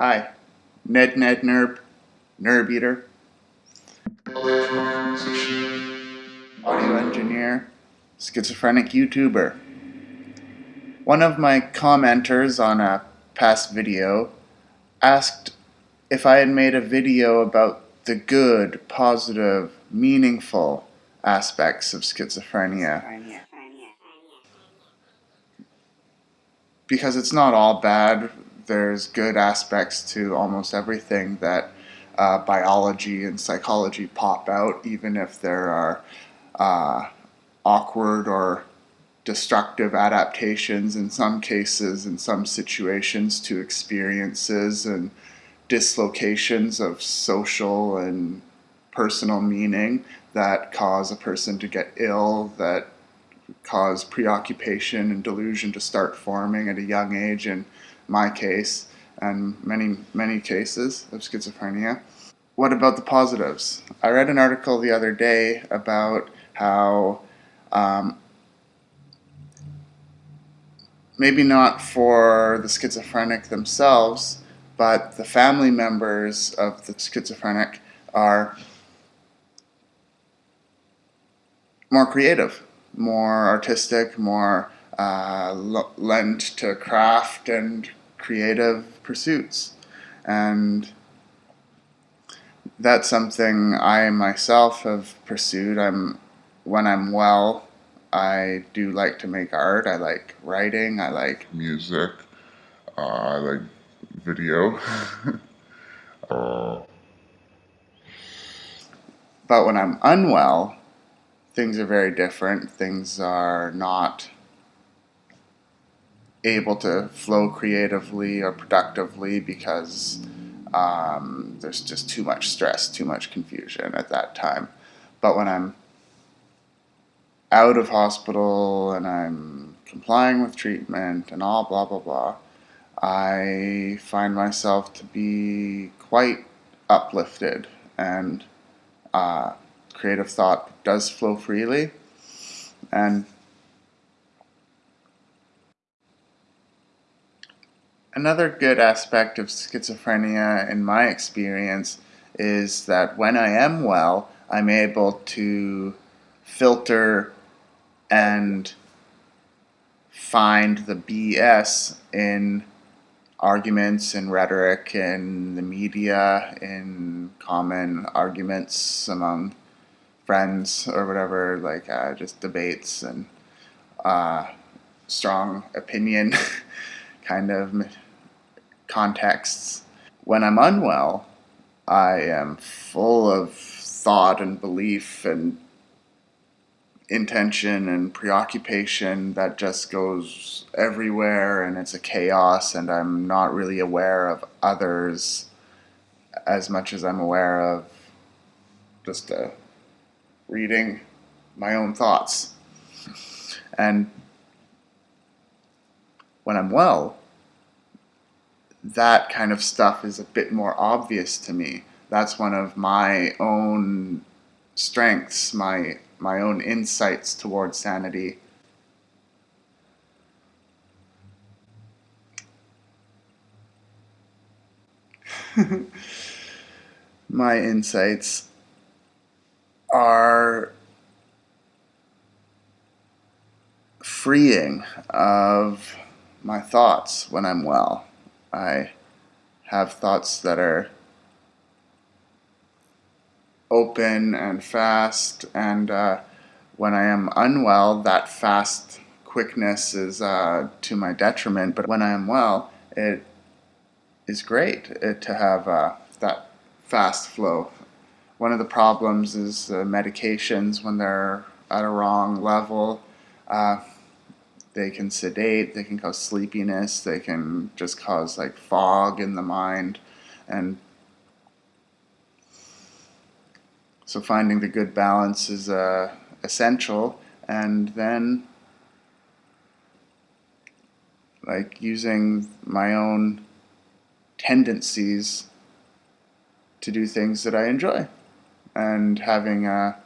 Hi, Ned Ned Nerb, Nerb Eater, audio engineer, schizophrenic YouTuber. One of my commenters on a past video asked if I had made a video about the good, positive, meaningful aspects of schizophrenia. Because it's not all bad, there's good aspects to almost everything that uh, biology and psychology pop out, even if there are uh, awkward or destructive adaptations in some cases, in some situations, to experiences and dislocations of social and personal meaning that cause a person to get ill, that cause preoccupation and delusion to start forming at a young age in my case and many, many cases of schizophrenia. What about the positives? I read an article the other day about how um, maybe not for the schizophrenic themselves, but the family members of the schizophrenic are more creative, more artistic, more uh, lent to craft and creative pursuits. And that's something I myself have pursued. I'm when I'm well, I do like to make art. I like writing. I like music. Uh, I like video. uh. But when I'm unwell, things are very different. Things are not able to flow creatively or productively because um, there's just too much stress, too much confusion at that time. But when I'm out of hospital and I'm complying with treatment and all blah blah blah, I find myself to be quite uplifted and uh, creative thought does flow freely and Another good aspect of schizophrenia in my experience is that when I am well, I'm able to filter and find the BS in arguments and rhetoric in the media, in common arguments among friends or whatever, like uh, just debates and uh, strong opinion kind of contexts. When I'm unwell, I am full of thought and belief and intention and preoccupation that just goes everywhere and it's a chaos and I'm not really aware of others as much as I'm aware of just uh, reading my own thoughts. And when I'm well, that kind of stuff is a bit more obvious to me. That's one of my own strengths, my my own insights towards sanity. my insights are freeing of my thoughts when I'm well. I have thoughts that are open and fast, and uh, when I am unwell, that fast quickness is uh, to my detriment. But when I am well, it is great it, to have uh, that fast flow. One of the problems is medications when they're at a wrong level. They can sedate, they can cause sleepiness, they can just cause like fog in the mind. And so finding the good balance is uh, essential. And then like using my own tendencies to do things that I enjoy and having a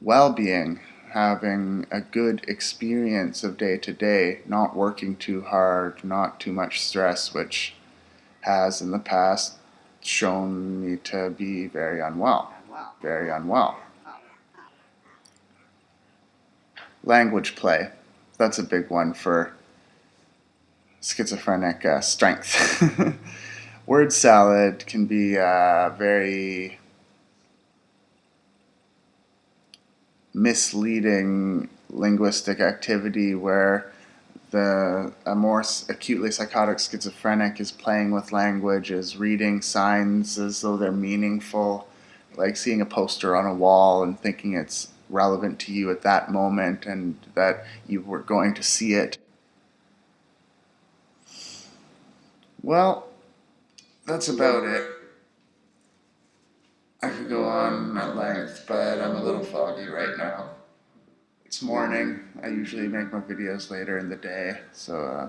well-being having a good experience of day to day, not working too hard, not too much stress, which has in the past shown me to be very unwell. Very unwell. Language play. That's a big one for schizophrenic uh, strength. Word salad can be uh, very misleading linguistic activity where the a more acutely psychotic schizophrenic is playing with language, is reading signs as though they're meaningful, like seeing a poster on a wall and thinking it's relevant to you at that moment and that you were going to see it. Well, that's about it. Could go on at length, but I'm a little foggy right now. It's morning. I usually make my videos later in the day, so uh,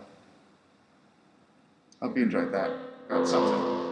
hope you enjoyed that. Got something.